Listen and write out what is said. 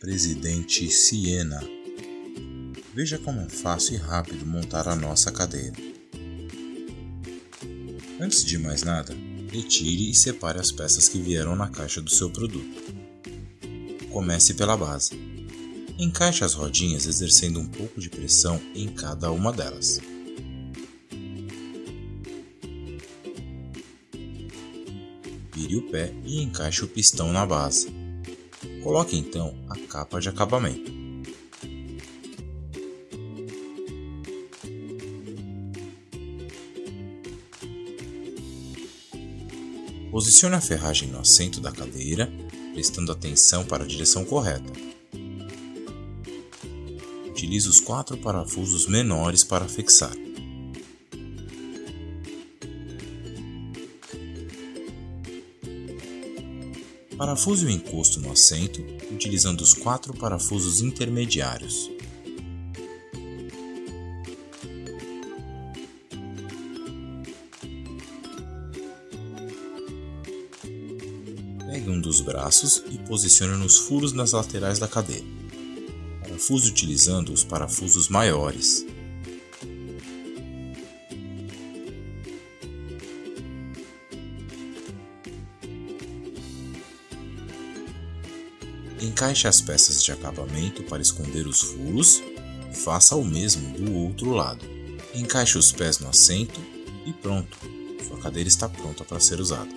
Presidente Siena. Veja como é fácil e rápido montar a nossa cadeira. Antes de mais nada, retire e separe as peças que vieram na caixa do seu produto. Comece pela base. Encaixe as rodinhas exercendo um pouco de pressão em cada uma delas. Vire o pé e encaixe o pistão na base. Coloque então a capa de acabamento. Posicione a ferragem no assento da cadeira, prestando atenção para a direção correta. Utilize os quatro parafusos menores para fixar. Parafuse o encosto no assento utilizando os quatro parafusos intermediários. Pegue um dos braços e posicione nos furos nas laterais da cadeira. Parafuse utilizando os parafusos maiores. Encaixe as peças de acabamento para esconder os furos e faça o mesmo do outro lado. Encaixe os pés no assento e pronto, sua cadeira está pronta para ser usada.